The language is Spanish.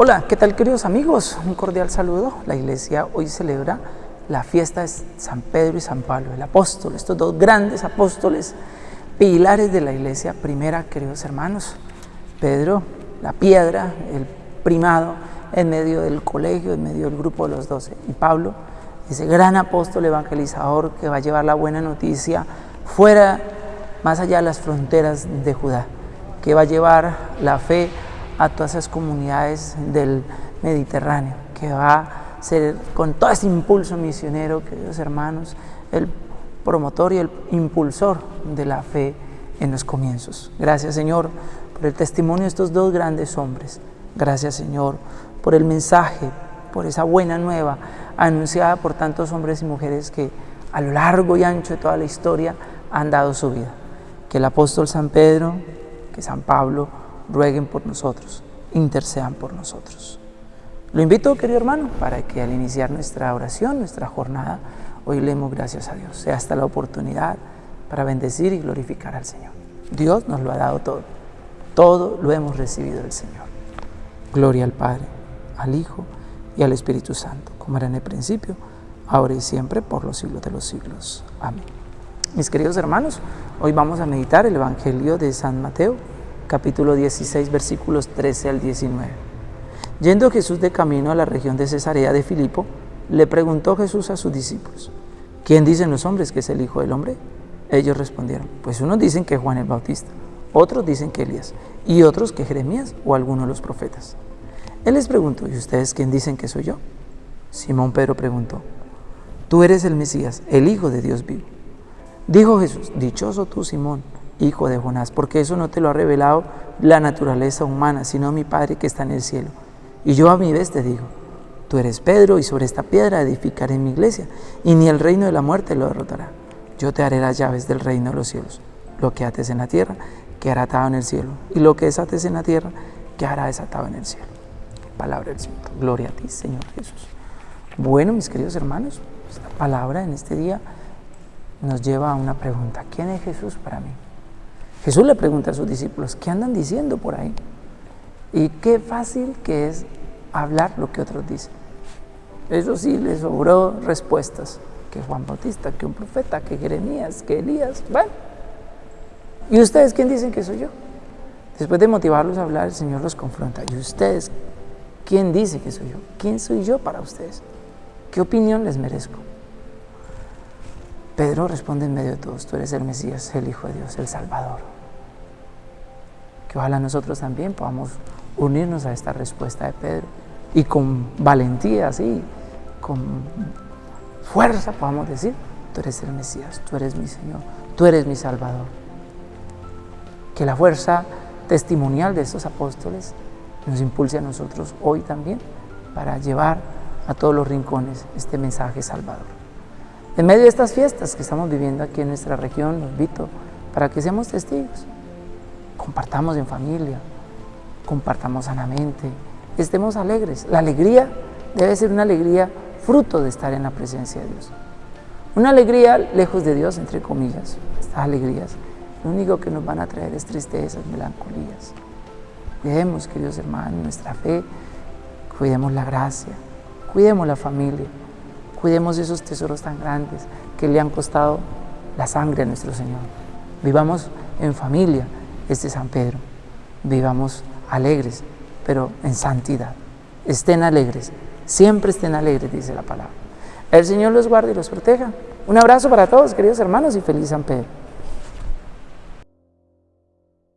Hola, ¿qué tal queridos amigos? Un cordial saludo. La iglesia hoy celebra la fiesta de San Pedro y San Pablo, el apóstol, estos dos grandes apóstoles, pilares de la iglesia primera, queridos hermanos. Pedro, la piedra, el primado en medio del colegio, en medio del grupo de los doce. Y Pablo, ese gran apóstol evangelizador que va a llevar la buena noticia fuera, más allá de las fronteras de Judá, que va a llevar la fe a todas esas comunidades del Mediterráneo, que va a ser con todo ese impulso misionero, queridos hermanos, el promotor y el impulsor de la fe en los comienzos. Gracias Señor por el testimonio de estos dos grandes hombres. Gracias Señor por el mensaje, por esa buena nueva anunciada por tantos hombres y mujeres que a lo largo y ancho de toda la historia han dado su vida. Que el apóstol San Pedro, que San Pablo, rueguen por nosotros, intercedan por nosotros. Lo invito, querido hermano, para que al iniciar nuestra oración, nuestra jornada, hoy leemos gracias a Dios. Sea hasta la oportunidad para bendecir y glorificar al Señor. Dios nos lo ha dado todo. Todo lo hemos recibido del Señor. Gloria al Padre, al Hijo y al Espíritu Santo, como era en el principio, ahora y siempre, por los siglos de los siglos. Amén. Mis queridos hermanos, hoy vamos a meditar el Evangelio de San Mateo, capítulo 16, versículos 13 al 19. Yendo Jesús de camino a la región de Cesarea de Filipo, le preguntó Jesús a sus discípulos, ¿quién dicen los hombres que es el Hijo del Hombre? Ellos respondieron, pues unos dicen que Juan el Bautista, otros dicen que Elías, y otros que Jeremías o alguno de los profetas. Él les preguntó, ¿y ustedes quién dicen que soy yo? Simón Pedro preguntó, tú eres el Mesías, el Hijo de Dios vivo. Dijo Jesús, dichoso tú, Simón, hijo de Jonás, porque eso no te lo ha revelado la naturaleza humana, sino mi Padre que está en el cielo. Y yo a mi vez te digo, tú eres Pedro y sobre esta piedra edificaré mi iglesia, y ni el reino de la muerte lo derrotará. Yo te haré las llaves del reino de los cielos. Lo que ates en la tierra, quedará atado en el cielo, y lo que desates en la tierra, quedará desatado en el cielo. Palabra del Señor. Gloria a ti, Señor Jesús. Bueno, mis queridos hermanos, esta palabra en este día nos lleva a una pregunta. ¿Quién es Jesús para mí? Jesús le pregunta a sus discípulos, ¿qué andan diciendo por ahí? Y qué fácil que es hablar lo que otros dicen. Eso sí, les sobró respuestas. Que Juan Bautista, que un profeta, que Jeremías, que Elías. Bueno. ¿Y ustedes quién dicen que soy yo? Después de motivarlos a hablar, el Señor los confronta. ¿Y ustedes quién dice que soy yo? ¿Quién soy yo para ustedes? ¿Qué opinión les merezco? Pedro responde en medio de todos, tú eres el Mesías, el Hijo de Dios, el Salvador que ojalá nosotros también podamos unirnos a esta respuesta de Pedro y con valentía, así, con fuerza podamos decir, tú eres el Mesías, tú eres mi Señor, tú eres mi Salvador. Que la fuerza testimonial de estos apóstoles nos impulse a nosotros hoy también para llevar a todos los rincones este mensaje salvador. En medio de estas fiestas que estamos viviendo aquí en nuestra región, los invito para que seamos testigos compartamos en familia, compartamos sanamente, estemos alegres. La alegría debe ser una alegría fruto de estar en la presencia de Dios. Una alegría lejos de Dios, entre comillas, estas alegrías, lo único que nos van a traer es tristezas, melancolías. Cuidemos, queridos hermanos, nuestra fe, cuidemos la gracia, cuidemos la familia, cuidemos esos tesoros tan grandes que le han costado la sangre a nuestro Señor. Vivamos en familia, este San Pedro. Vivamos alegres, pero en santidad. Estén alegres, siempre estén alegres, dice la palabra. El Señor los guarde y los proteja. Un abrazo para todos, queridos hermanos, y feliz San Pedro.